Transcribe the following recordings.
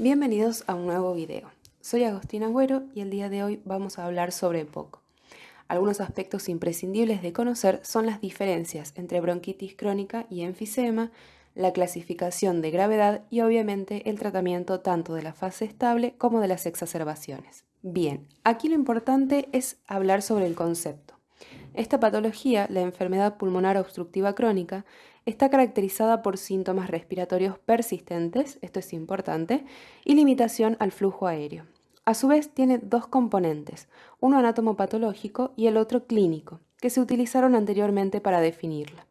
Bienvenidos a un nuevo video. Soy Agostina Agüero y el día de hoy vamos a hablar sobre EPOC. Algunos aspectos imprescindibles de conocer son las diferencias entre bronquitis crónica y enfisema, la clasificación de gravedad y obviamente el tratamiento tanto de la fase estable como de las exacerbaciones. Bien, aquí lo importante es hablar sobre el concepto. Esta patología, la enfermedad pulmonar obstructiva crónica, está caracterizada por síntomas respiratorios persistentes, esto es importante, y limitación al flujo aéreo. A su vez tiene dos componentes, uno anatomopatológico y el otro clínico, que se utilizaron anteriormente para definirla.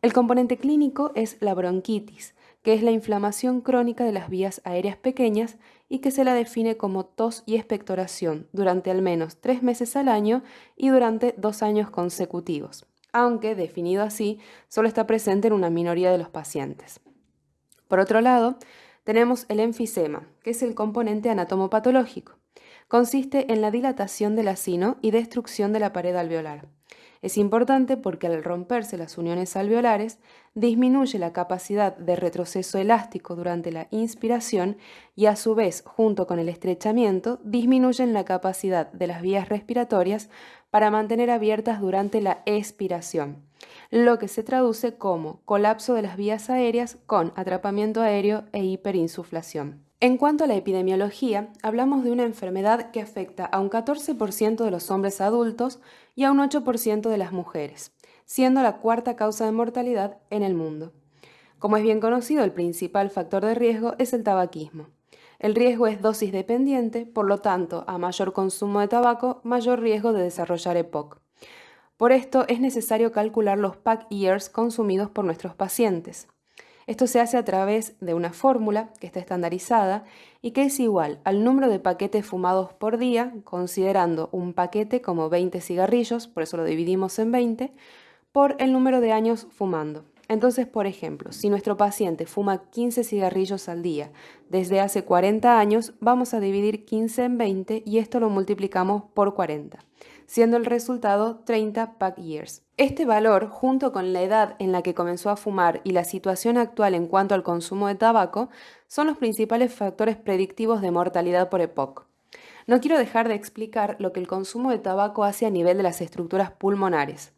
El componente clínico es la bronquitis, que es la inflamación crónica de las vías aéreas pequeñas y que se la define como tos y expectoración durante al menos tres meses al año y durante dos años consecutivos aunque, definido así, solo está presente en una minoría de los pacientes. Por otro lado, tenemos el enfisema, que es el componente anatomopatológico. Consiste en la dilatación del acino y destrucción de la pared alveolar. Es importante porque al romperse las uniones alveolares, disminuye la capacidad de retroceso elástico durante la inspiración y a su vez, junto con el estrechamiento, disminuyen la capacidad de las vías respiratorias para mantener abiertas durante la expiración, lo que se traduce como colapso de las vías aéreas con atrapamiento aéreo e hiperinsuflación. En cuanto a la epidemiología, hablamos de una enfermedad que afecta a un 14% de los hombres adultos y a un 8% de las mujeres, siendo la cuarta causa de mortalidad en el mundo. Como es bien conocido, el principal factor de riesgo es el tabaquismo. El riesgo es dosis dependiente, por lo tanto, a mayor consumo de tabaco, mayor riesgo de desarrollar EPOC. Por esto es necesario calcular los pack years consumidos por nuestros pacientes. Esto se hace a través de una fórmula que está estandarizada y que es igual al número de paquetes fumados por día, considerando un paquete como 20 cigarrillos, por eso lo dividimos en 20, por el número de años fumando. Entonces, por ejemplo, si nuestro paciente fuma 15 cigarrillos al día desde hace 40 años, vamos a dividir 15 en 20 y esto lo multiplicamos por 40 siendo el resultado 30 pack years. Este valor, junto con la edad en la que comenzó a fumar y la situación actual en cuanto al consumo de tabaco, son los principales factores predictivos de mortalidad por EPOC. No quiero dejar de explicar lo que el consumo de tabaco hace a nivel de las estructuras pulmonares.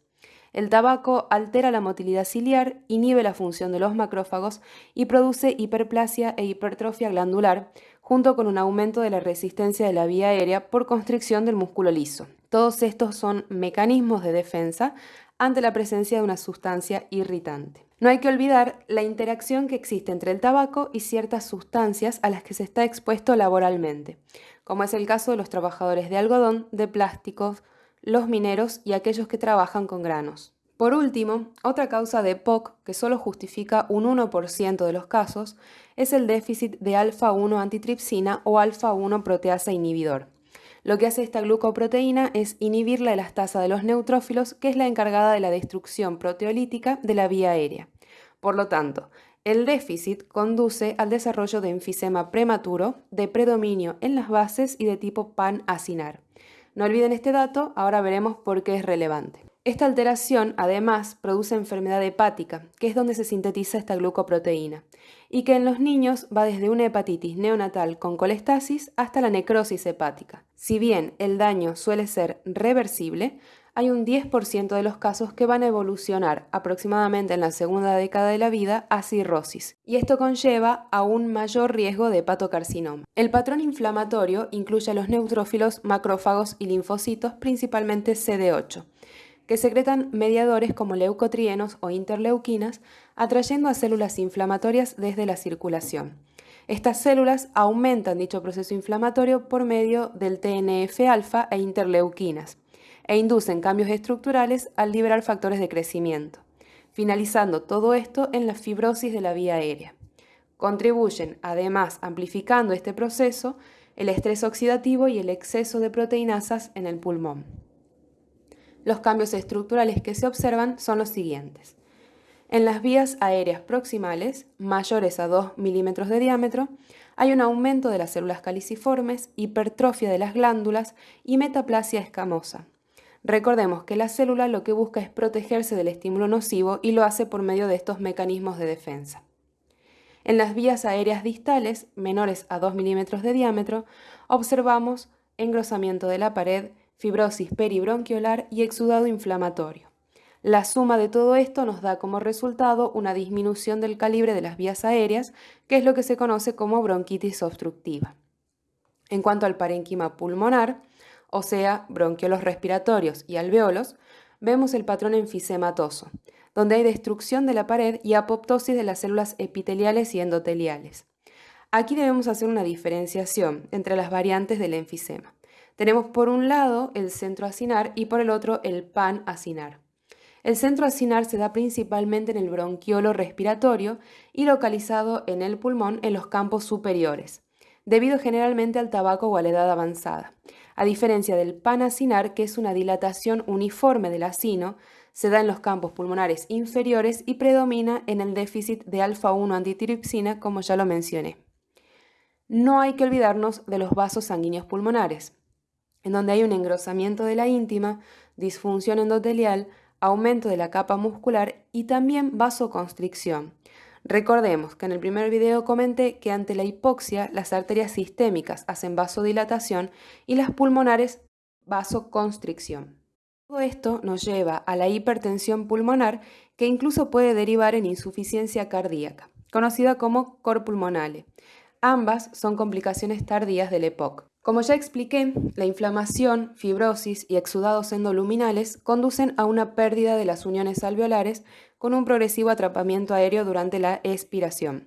El tabaco altera la motilidad ciliar, inhibe la función de los macrófagos y produce hiperplasia e hipertrofia glandular, junto con un aumento de la resistencia de la vía aérea por constricción del músculo liso. Todos estos son mecanismos de defensa ante la presencia de una sustancia irritante. No hay que olvidar la interacción que existe entre el tabaco y ciertas sustancias a las que se está expuesto laboralmente, como es el caso de los trabajadores de algodón, de plásticos, los mineros y aquellos que trabajan con granos. Por último, otra causa de POC que solo justifica un 1% de los casos es el déficit de alfa-1 antitripsina o alfa-1 proteasa inhibidor. Lo que hace esta glucoproteína es inhibir la elastasa de los neutrófilos, que es la encargada de la destrucción proteolítica de la vía aérea. Por lo tanto, el déficit conduce al desarrollo de enfisema prematuro, de predominio en las bases y de tipo pan-acinar. No olviden este dato, ahora veremos por qué es relevante. Esta alteración, además, produce enfermedad hepática, que es donde se sintetiza esta glucoproteína, y que en los niños va desde una hepatitis neonatal con colestasis hasta la necrosis hepática. Si bien el daño suele ser reversible, hay un 10% de los casos que van a evolucionar aproximadamente en la segunda década de la vida a cirrosis, y esto conlleva a un mayor riesgo de hepatocarcinoma. El patrón inflamatorio incluye a los neutrófilos, macrófagos y linfocitos, principalmente CD8 que secretan mediadores como leucotrienos o interleuquinas, atrayendo a células inflamatorias desde la circulación. Estas células aumentan dicho proceso inflamatorio por medio del TNF-alfa e interleuquinas e inducen cambios estructurales al liberar factores de crecimiento, finalizando todo esto en la fibrosis de la vía aérea. Contribuyen, además, amplificando este proceso, el estrés oxidativo y el exceso de proteinasas en el pulmón. Los cambios estructurales que se observan son los siguientes. En las vías aéreas proximales, mayores a 2 milímetros de diámetro, hay un aumento de las células caliciformes, hipertrofia de las glándulas y metaplasia escamosa. Recordemos que la célula lo que busca es protegerse del estímulo nocivo y lo hace por medio de estos mecanismos de defensa. En las vías aéreas distales, menores a 2 milímetros de diámetro, observamos engrosamiento de la pared, fibrosis peribronquiolar y exudado inflamatorio. La suma de todo esto nos da como resultado una disminución del calibre de las vías aéreas, que es lo que se conoce como bronquitis obstructiva. En cuanto al parénquima pulmonar, o sea, bronquiolos respiratorios y alveolos, vemos el patrón enfisematoso, donde hay destrucción de la pared y apoptosis de las células epiteliales y endoteliales. Aquí debemos hacer una diferenciación entre las variantes del enfisema. Tenemos por un lado el centro acinar y por el otro el pan acinar. El centro acinar se da principalmente en el bronquiolo respiratorio y localizado en el pulmón en los campos superiores, debido generalmente al tabaco o a la edad avanzada. A diferencia del panacinar, que es una dilatación uniforme del acino, se da en los campos pulmonares inferiores y predomina en el déficit de alfa-1 antitiripsina, como ya lo mencioné. No hay que olvidarnos de los vasos sanguíneos pulmonares, en donde hay un engrosamiento de la íntima, disfunción endotelial, aumento de la capa muscular y también vasoconstricción. Recordemos que en el primer video comenté que ante la hipoxia las arterias sistémicas hacen vasodilatación y las pulmonares vasoconstricción. Todo esto nos lleva a la hipertensión pulmonar que incluso puede derivar en insuficiencia cardíaca, conocida como cor pulmonale. Ambas son complicaciones tardías del EPOC. Como ya expliqué, la inflamación, fibrosis y exudados endoluminales conducen a una pérdida de las uniones alveolares con un progresivo atrapamiento aéreo durante la expiración.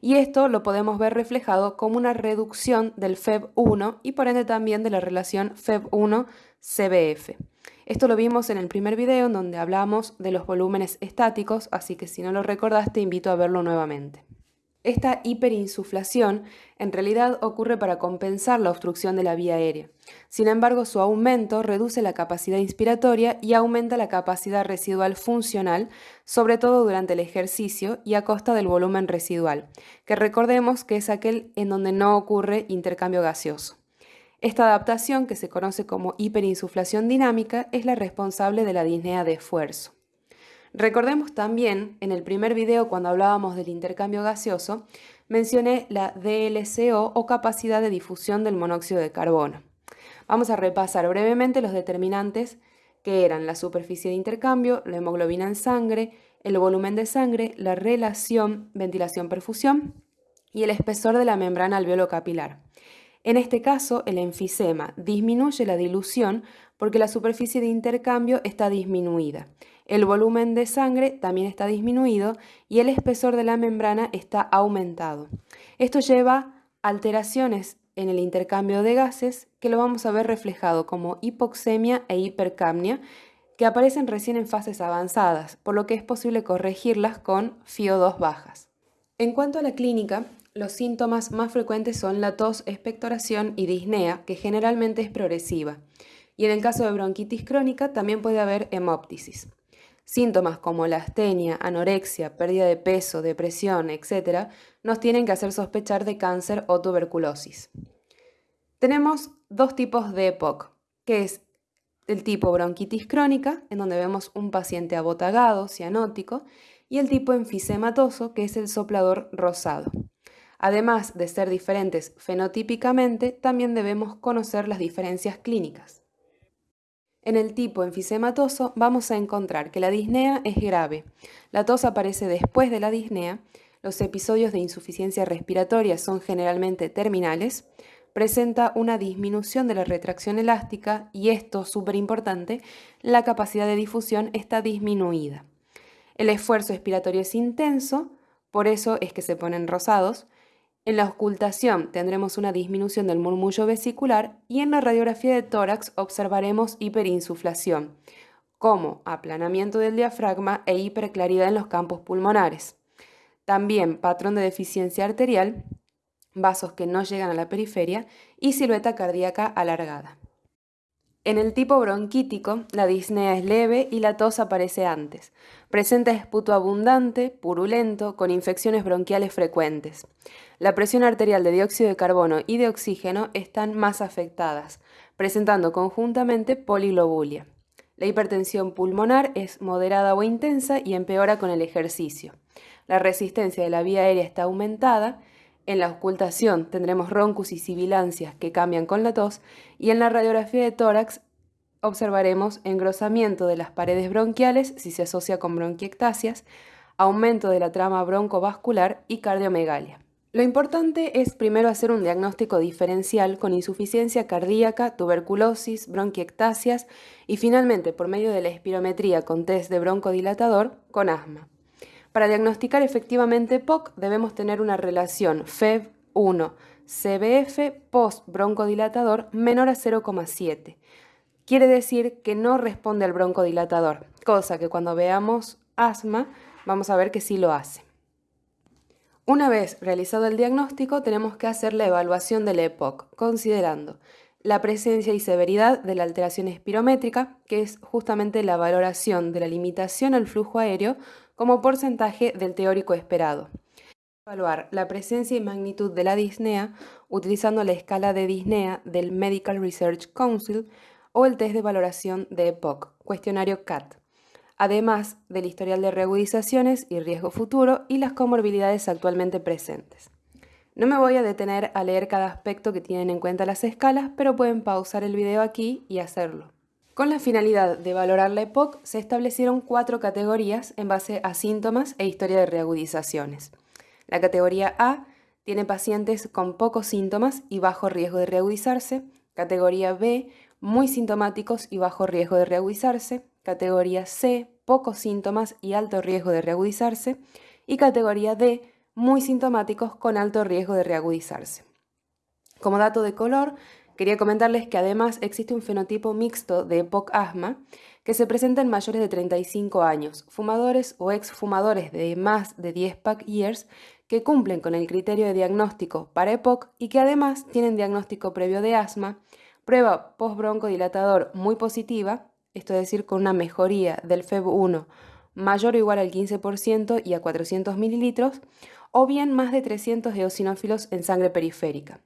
Y esto lo podemos ver reflejado como una reducción del FEB1 y por ende también de la relación FEB1-CBF. Esto lo vimos en el primer video en donde hablamos de los volúmenes estáticos, así que si no lo recordaste invito a verlo nuevamente. Esta hiperinsuflación en realidad ocurre para compensar la obstrucción de la vía aérea. Sin embargo, su aumento reduce la capacidad inspiratoria y aumenta la capacidad residual funcional, sobre todo durante el ejercicio y a costa del volumen residual, que recordemos que es aquel en donde no ocurre intercambio gaseoso. Esta adaptación, que se conoce como hiperinsuflación dinámica, es la responsable de la disnea de esfuerzo. Recordemos también, en el primer video cuando hablábamos del intercambio gaseoso, mencioné la DLCO o capacidad de difusión del monóxido de carbono. Vamos a repasar brevemente los determinantes que eran la superficie de intercambio, la hemoglobina en sangre, el volumen de sangre, la relación ventilación-perfusión y el espesor de la membrana alveolo capilar. En este caso, el enfisema disminuye la dilución porque la superficie de intercambio está disminuida. El volumen de sangre también está disminuido y el espesor de la membrana está aumentado. Esto lleva alteraciones en el intercambio de gases que lo vamos a ver reflejado como hipoxemia e hipercapnia que aparecen recién en fases avanzadas, por lo que es posible corregirlas con FIO2 bajas. En cuanto a la clínica, los síntomas más frecuentes son la tos, expectoración y disnea, que generalmente es progresiva. Y en el caso de bronquitis crónica también puede haber hemóptisis. Síntomas como la astenia, anorexia, pérdida de peso, depresión, etc., nos tienen que hacer sospechar de cáncer o tuberculosis. Tenemos dos tipos de EPOC, que es el tipo bronquitis crónica, en donde vemos un paciente abotagado, cianótico, y el tipo enfisematoso, que es el soplador rosado. Además de ser diferentes fenotípicamente, también debemos conocer las diferencias clínicas. En el tipo enfisematoso vamos a encontrar que la disnea es grave. La tos aparece después de la disnea, los episodios de insuficiencia respiratoria son generalmente terminales, presenta una disminución de la retracción elástica y esto, súper importante, la capacidad de difusión está disminuida. El esfuerzo expiratorio es intenso, por eso es que se ponen rosados, en la ocultación tendremos una disminución del murmullo vesicular y en la radiografía de tórax observaremos hiperinsuflación, como aplanamiento del diafragma e hiperclaridad en los campos pulmonares. También patrón de deficiencia arterial, vasos que no llegan a la periferia y silueta cardíaca alargada. En el tipo bronquítico, la disnea es leve y la tos aparece antes. Presenta esputo abundante, purulento, con infecciones bronquiales frecuentes. La presión arterial de dióxido de carbono y de oxígeno están más afectadas, presentando conjuntamente poliglobulia. La hipertensión pulmonar es moderada o intensa y empeora con el ejercicio. La resistencia de la vía aérea está aumentada. En la ocultación tendremos roncus y sibilancias que cambian con la tos y en la radiografía de tórax observaremos engrosamiento de las paredes bronquiales si se asocia con bronquiectasias, aumento de la trama broncovascular y cardiomegalia. Lo importante es primero hacer un diagnóstico diferencial con insuficiencia cardíaca, tuberculosis, bronquiectasias y finalmente por medio de la espirometría con test de broncodilatador con asma. Para diagnosticar efectivamente POC debemos tener una relación FEV1 CBF post broncodilatador menor a 0,7. Quiere decir que no responde al broncodilatador, cosa que cuando veamos asma vamos a ver que sí lo hace. Una vez realizado el diagnóstico, tenemos que hacer la evaluación del EPOC, considerando la presencia y severidad de la alteración espirométrica, que es justamente la valoración de la limitación al flujo aéreo como porcentaje del teórico esperado. Evaluar la presencia y magnitud de la disnea utilizando la escala de disnea del Medical Research Council o el test de valoración de EPOC, cuestionario CAT además del historial de reagudizaciones y riesgo futuro y las comorbilidades actualmente presentes. No me voy a detener a leer cada aspecto que tienen en cuenta las escalas, pero pueden pausar el video aquí y hacerlo. Con la finalidad de valorar la EPOC, se establecieron cuatro categorías en base a síntomas e historia de reagudizaciones. La categoría A tiene pacientes con pocos síntomas y bajo riesgo de reagudizarse. Categoría B, muy sintomáticos y bajo riesgo de reagudizarse categoría C, pocos síntomas y alto riesgo de reagudizarse, y categoría D, muy sintomáticos con alto riesgo de reagudizarse. Como dato de color, quería comentarles que además existe un fenotipo mixto de EPOC-asma que se presenta en mayores de 35 años, fumadores o exfumadores de más de 10 pack years que cumplen con el criterio de diagnóstico para EPOC y que además tienen diagnóstico previo de asma, prueba postbroncodilatador muy positiva esto es decir, con una mejoría del FEB1 mayor o igual al 15% y a 400 mililitros, o bien más de 300 eosinófilos en sangre periférica.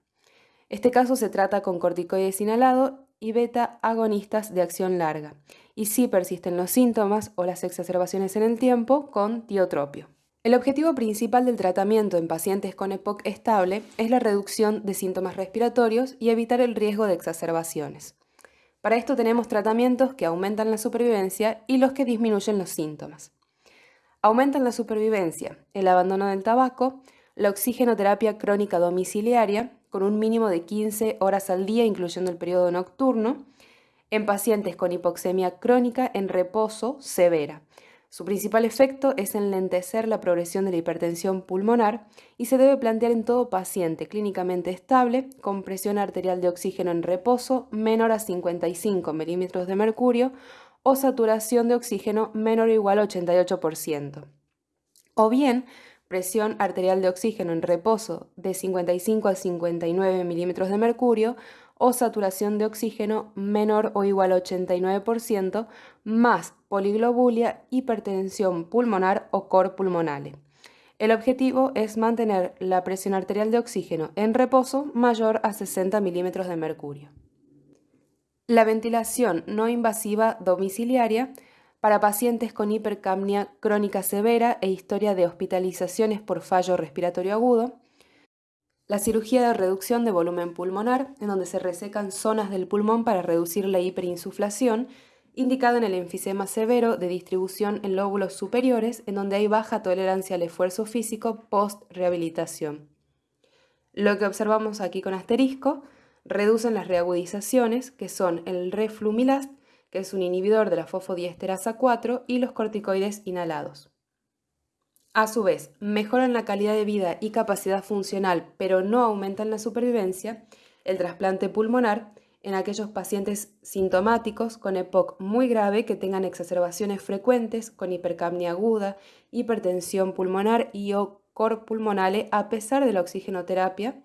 Este caso se trata con corticoides inhalado y beta agonistas de acción larga, y si persisten los síntomas o las exacerbaciones en el tiempo, con tiotropio. El objetivo principal del tratamiento en pacientes con EPOC estable es la reducción de síntomas respiratorios y evitar el riesgo de exacerbaciones. Para esto tenemos tratamientos que aumentan la supervivencia y los que disminuyen los síntomas. Aumentan la supervivencia el abandono del tabaco, la oxigenoterapia crónica domiciliaria, con un mínimo de 15 horas al día, incluyendo el periodo nocturno, en pacientes con hipoxemia crónica en reposo severa, su principal efecto es enlentecer la progresión de la hipertensión pulmonar y se debe plantear en todo paciente clínicamente estable con presión arterial de oxígeno en reposo menor a 55 milímetros de mercurio o saturación de oxígeno menor o igual a 88%. O bien, presión arterial de oxígeno en reposo de 55 a 59 milímetros de mercurio o saturación de oxígeno menor o igual a 89%, más poliglobulia, hipertensión pulmonar o cor pulmonale. El objetivo es mantener la presión arterial de oxígeno en reposo mayor a 60 milímetros de mercurio. La ventilación no invasiva domiciliaria para pacientes con hipercapnia crónica severa e historia de hospitalizaciones por fallo respiratorio agudo, la cirugía de reducción de volumen pulmonar, en donde se resecan zonas del pulmón para reducir la hiperinsuflación, indicada en el enfisema severo de distribución en lóbulos superiores, en donde hay baja tolerancia al esfuerzo físico post-rehabilitación. Lo que observamos aquí con asterisco reducen las reagudizaciones, que son el reflumilast, que es un inhibidor de la fosfodiesterasa 4, y los corticoides inhalados. A su vez, mejoran la calidad de vida y capacidad funcional, pero no aumentan la supervivencia, el trasplante pulmonar en aquellos pacientes sintomáticos con EPOC muy grave que tengan exacerbaciones frecuentes con hipercapnia aguda, hipertensión pulmonar y o cor pulmonale a pesar de la oxigenoterapia,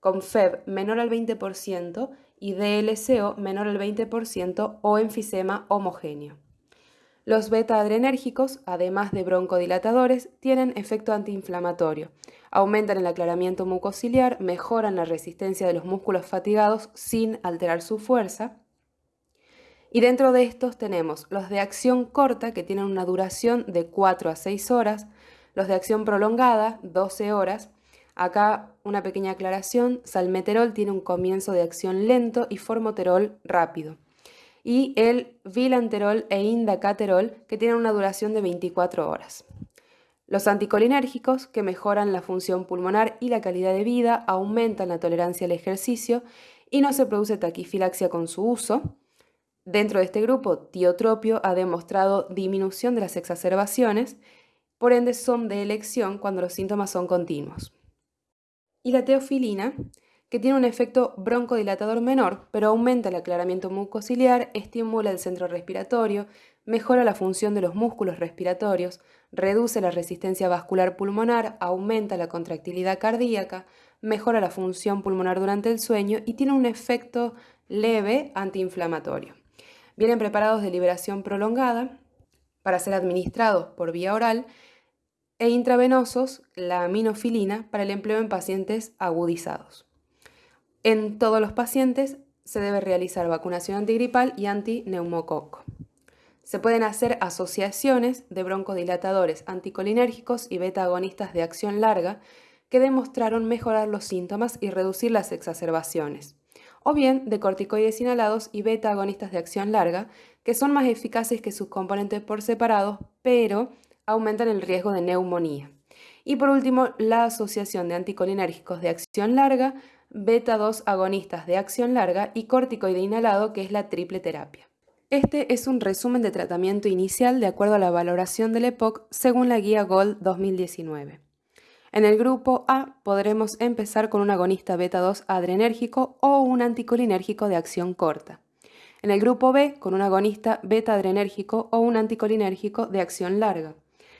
con FEB menor al 20% y DLCO menor al 20% o enfisema homogéneo. Los beta-adrenérgicos, además de broncodilatadores, tienen efecto antiinflamatorio, aumentan el aclaramiento mucociliar, mejoran la resistencia de los músculos fatigados sin alterar su fuerza Y dentro de estos tenemos los de acción corta, que tienen una duración de 4 a 6 horas, los de acción prolongada, 12 horas. Acá una pequeña aclaración, salmeterol tiene un comienzo de acción lento y formoterol rápido. Y el vilanterol e indacaterol, que tienen una duración de 24 horas. Los anticolinérgicos, que mejoran la función pulmonar y la calidad de vida, aumentan la tolerancia al ejercicio y no se produce taquifilaxia con su uso. Dentro de este grupo, tiotropio ha demostrado disminución de las exacerbaciones, por ende son de elección cuando los síntomas son continuos. Y la teofilina, que tiene un efecto broncodilatador menor, pero aumenta el aclaramiento mucociliar, estimula el centro respiratorio, mejora la función de los músculos respiratorios, reduce la resistencia vascular pulmonar, aumenta la contractilidad cardíaca, mejora la función pulmonar durante el sueño y tiene un efecto leve antiinflamatorio. Vienen preparados de liberación prolongada para ser administrados por vía oral e intravenosos la aminofilina para el empleo en pacientes agudizados. En todos los pacientes se debe realizar vacunación antigripal y antineumococo. Se pueden hacer asociaciones de broncodilatadores anticolinérgicos y beta-agonistas de acción larga que demostraron mejorar los síntomas y reducir las exacerbaciones, o bien de corticoides inhalados y beta-agonistas de acción larga, que son más eficaces que sus componentes por separado, pero aumentan el riesgo de neumonía. Y por último, la asociación de anticolinérgicos de acción larga, beta-2 agonistas de acción larga y corticoide inhalado, que es la triple terapia. Este es un resumen de tratamiento inicial de acuerdo a la valoración del EPOC según la guía GOLD 2019. En el grupo A podremos empezar con un agonista beta-2 adrenérgico o un anticolinérgico de acción corta. En el grupo B con un agonista beta-adrenérgico o un anticolinérgico de acción larga.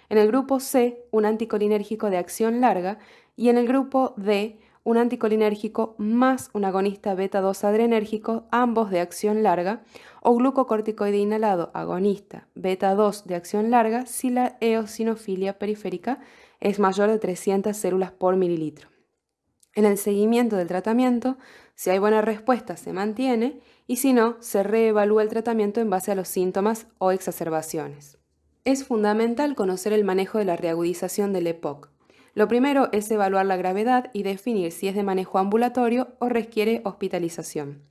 En el grupo C un anticolinérgico de acción larga y en el grupo D un anticolinérgico más un agonista beta-2 adrenérgico, ambos de acción larga, o glucocorticoide inhalado agonista beta-2 de acción larga si la eosinofilia periférica es mayor de 300 células por mililitro. En el seguimiento del tratamiento, si hay buena respuesta, se mantiene y si no, se reevalúa el tratamiento en base a los síntomas o exacerbaciones. Es fundamental conocer el manejo de la reagudización del EPOC. Lo primero es evaluar la gravedad y definir si es de manejo ambulatorio o requiere hospitalización.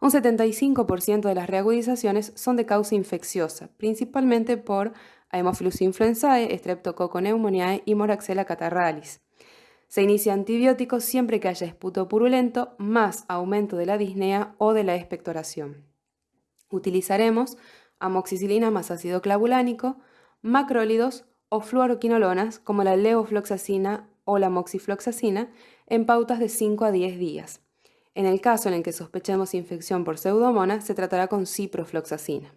Un 75% de las reagudizaciones son de causa infecciosa, principalmente por Haemophilus influenzae, Streptococcus pneumoniae y Moraxella catarrhalis. Se inicia antibióticos siempre que haya esputo purulento más aumento de la disnea o de la expectoración. Utilizaremos amoxicilina más ácido clavulánico, macrólidos o fluoroquinolonas como la levofloxacina o la moxifloxacina en pautas de 5 a 10 días. En el caso en el que sospechemos infección por pseudomonas, se tratará con ciprofloxacina.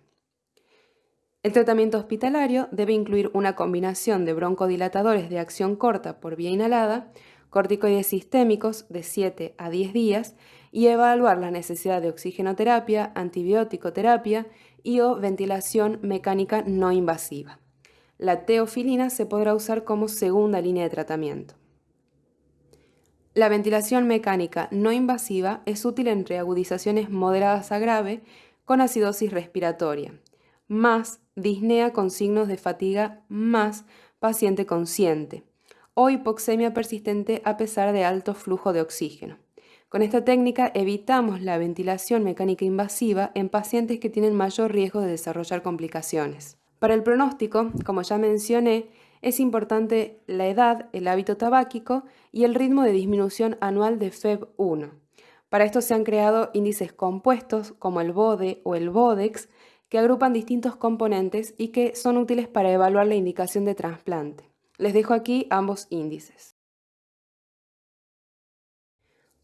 El tratamiento hospitalario debe incluir una combinación de broncodilatadores de acción corta por vía inhalada, corticoides sistémicos de 7 a 10 días y evaluar la necesidad de oxigenoterapia, antibiótico-terapia y o ventilación mecánica no invasiva la teofilina se podrá usar como segunda línea de tratamiento. La ventilación mecánica no invasiva es útil en reagudizaciones moderadas a grave con acidosis respiratoria, más disnea con signos de fatiga, más paciente consciente, o hipoxemia persistente a pesar de alto flujo de oxígeno. Con esta técnica evitamos la ventilación mecánica invasiva en pacientes que tienen mayor riesgo de desarrollar complicaciones. Para el pronóstico, como ya mencioné, es importante la edad, el hábito tabáquico y el ritmo de disminución anual de FEB1. Para esto se han creado índices compuestos como el BODE o el BODEX que agrupan distintos componentes y que son útiles para evaluar la indicación de trasplante. Les dejo aquí ambos índices.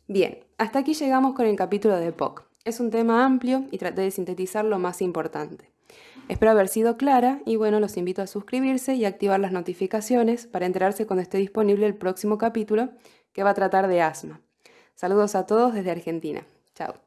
Bien, hasta aquí llegamos con el capítulo de POC. Es un tema amplio y traté de sintetizar lo más importante. Espero haber sido clara y bueno, los invito a suscribirse y activar las notificaciones para enterarse cuando esté disponible el próximo capítulo que va a tratar de asma. Saludos a todos desde Argentina. Chao.